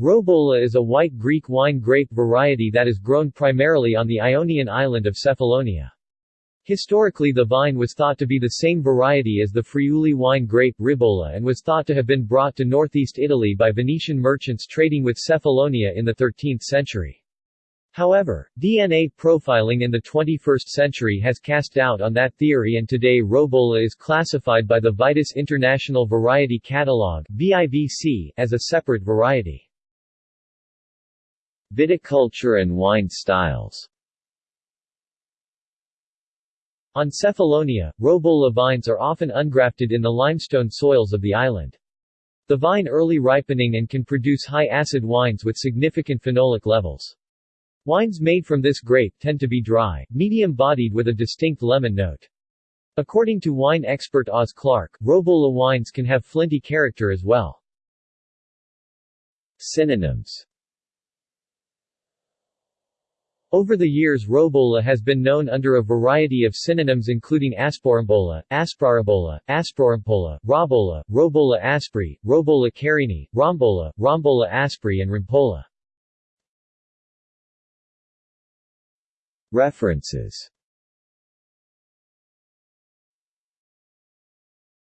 Robola is a white Greek wine grape variety that is grown primarily on the Ionian island of Cephalonia. Historically the vine was thought to be the same variety as the Friuli wine grape Ribolla and was thought to have been brought to northeast Italy by Venetian merchants trading with Cephalonia in the 13th century. However, DNA profiling in the 21st century has cast doubt on that theory and today Robola is classified by the Vitis International Variety Catalogue VIVC as a separate variety. Viticulture and wine styles on Cephalonia, Robola vines are often ungrafted in the limestone soils of the island. The vine early ripening and can produce high-acid wines with significant phenolic levels. Wines made from this grape tend to be dry, medium-bodied with a distinct lemon note. According to wine expert Oz Clarke, Robola wines can have flinty character as well. Synonyms over the years Robola has been known under a variety of synonyms including Asporambola, Asprarabola, Asprorampola, Robola, Robola aspri, Robola carini, Rombola, Rombola aspri and Rimpola. References